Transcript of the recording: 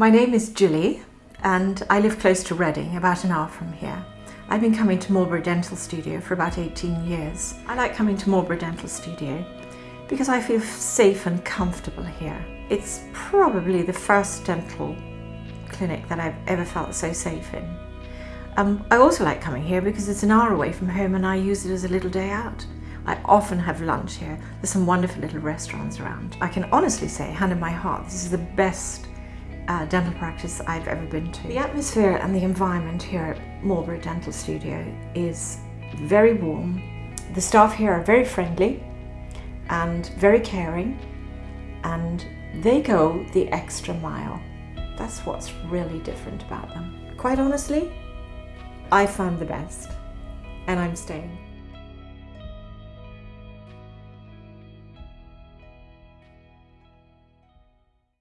My name is Julie and I live close to Reading, about an hour from here. I've been coming to Marlborough Dental Studio for about 18 years. I like coming to Marlborough Dental Studio because I feel safe and comfortable here. It's probably the first dental clinic that I've ever felt so safe in. Um, I also like coming here because it's an hour away from home and I use it as a little day out. I often have lunch here. There's some wonderful little restaurants around. I can honestly say, hand in my heart, this is the best uh, dental practice I've ever been to. The atmosphere and the environment here at Marlborough Dental Studio is very warm. The staff here are very friendly and very caring and they go the extra mile. That's what's really different about them. Quite honestly, I found the best and I'm staying.